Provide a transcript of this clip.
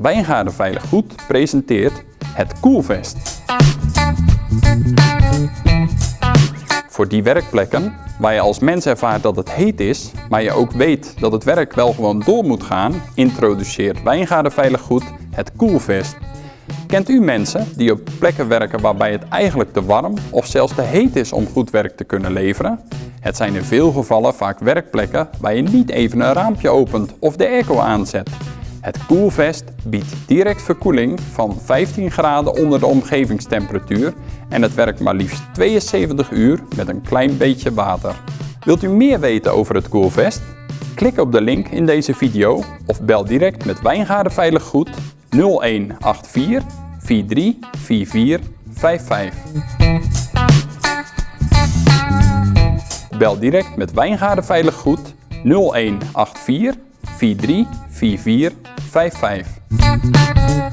Wijngaarden Veilig Goed presenteert het Koelvest. Voor die werkplekken waar je als mens ervaart dat het heet is, maar je ook weet dat het werk wel gewoon door moet gaan, introduceert Wijngaarden Veilig Goed het Koelvest. Kent u mensen die op plekken werken waarbij het eigenlijk te warm of zelfs te heet is om goed werk te kunnen leveren? Het zijn in veel gevallen vaak werkplekken waar je niet even een raampje opent of de airco aanzet. Het Koelvest biedt direct verkoeling van 15 graden onder de omgevingstemperatuur en het werkt maar liefst 72 uur met een klein beetje water. Wilt u meer weten over het Koelvest? Klik op de link in deze video of bel direct met Wijngaarden Veilig Goed 0184 43 44 55. Bel direct met Wijngaarden Veilig Goed 0184 43 44 55.